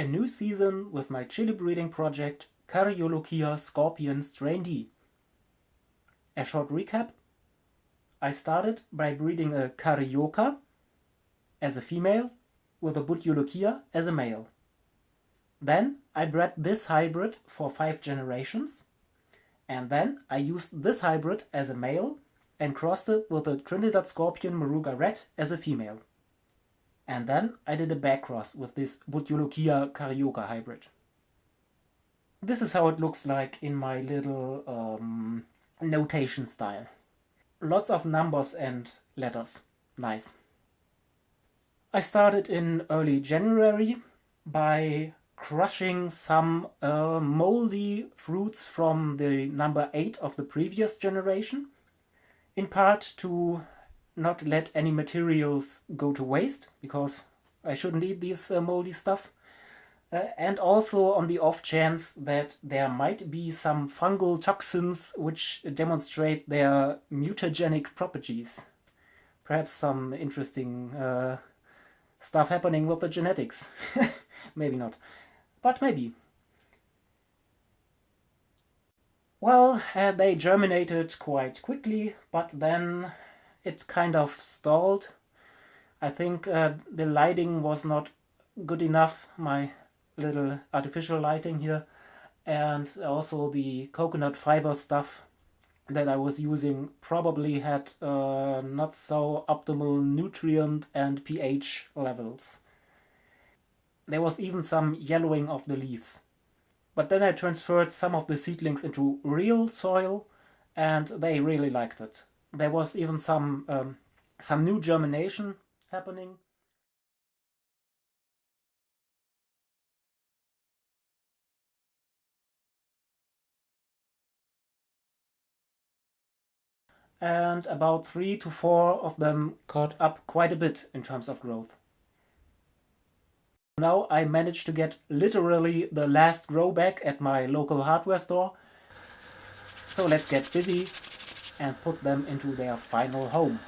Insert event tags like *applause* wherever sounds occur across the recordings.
A new season with my chili breeding project Caryolochia scorpion strain D. A short recap. I started by breeding a Caryoka as a female with a Bhut Jolokia as a male. Then I bred this hybrid for five generations and then I used this hybrid as a male and crossed it with a Trinidad Scorpion Moruga Red as a female. And then I did a back cross with this Bhut Jolokia Caryoka hybrid. This is how it looks like in my little um, notation style. Lots of numbers and letters. Nice. I started in early January by crushing some uh, moldy fruits from the number 8 of the previous generation, in part to not let any materials go to waste, because I shouldn't eat this uh, moldy stuff, uh, and also on the off chance that there might be some fungal toxins which demonstrate their mutagenic properties. Perhaps some interesting uh, stuff happening with the genetics. *laughs* maybe not, but maybe. Well, uh, they germinated quite quickly, but then it kind of stalled. I think uh, the lighting was not good enough, my little artificial lighting here, and also the coconut fiber stuff that I was using probably had uh, not so optimal nutrient and pH levels. There was even some yellowing of the leaves. But then I transferred some of the seedlings into real soil and they really liked it. There was even some um, some new germination happening. and about three to four of them caught up quite a bit in terms of growth. Now I managed to get literally the last grow back at my local hardware store. So let's get busy and put them into their final home.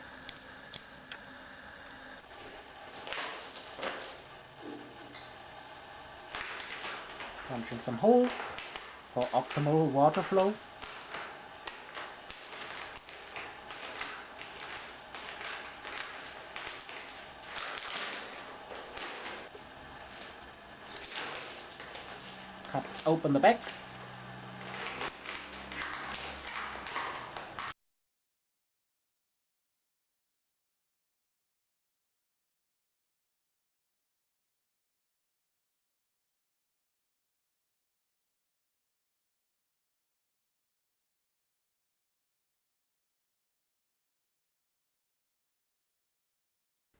Punching some holes for optimal water flow. Cut open the back.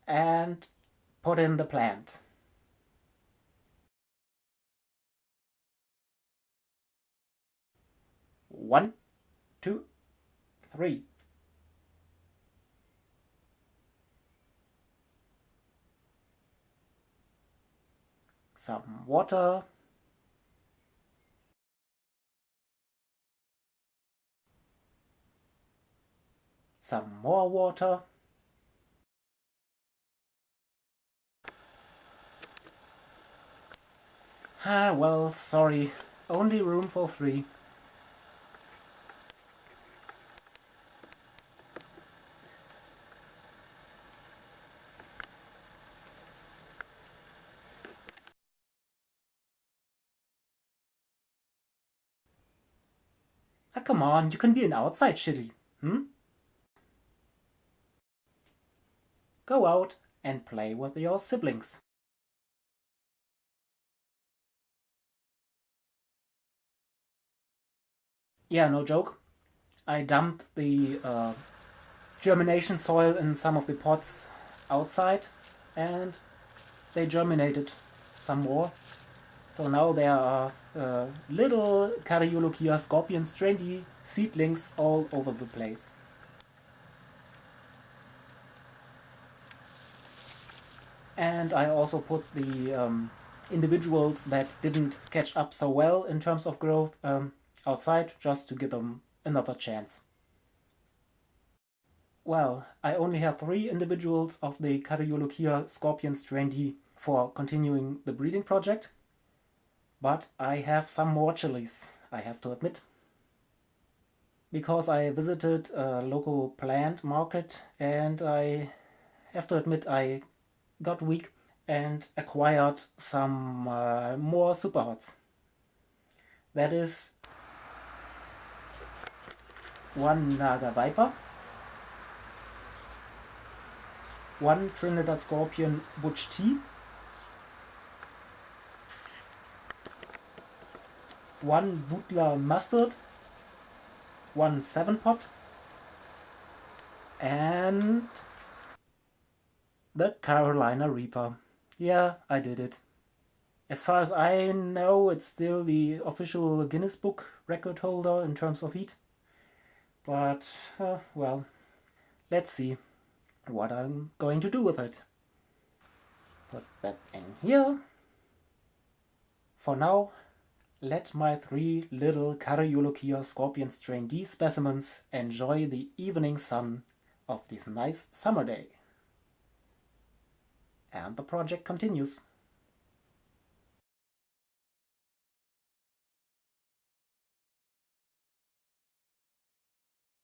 And put in the plant. One, two, three. Some water. Some more water. Ah, well, sorry. Only room for three. Ah, come on, you can be an outside chili, hmm? Go out and play with your siblings. Yeah, no joke. I dumped the uh, germination soil in some of the pots outside and they germinated some more. So now there are uh, little Caryolochia scorpion strain seedlings all over the place. And I also put the um, individuals that didn't catch up so well in terms of growth um, outside just to give them another chance. Well, I only have three individuals of the Caryolochia scorpion strain for continuing the breeding project. But I have some more chilies, I have to admit. Because I visited a local plant market and I have to admit I got weak and acquired some uh, more super hots. That is one Naga Viper, one Trinidad Scorpion Butch T, one Bhutlah Mustard, one Seven Pot, and the Carolina Reaper. Yeah, I did it. As far as I know, it's still the official Guinness Book record holder in terms of heat. But, uh, well, let's see what I'm going to do with it. Put that in here. For now, let my three little Cariolochia Scorpion Strain D specimens enjoy the evening sun of this nice summer day. And the project continues.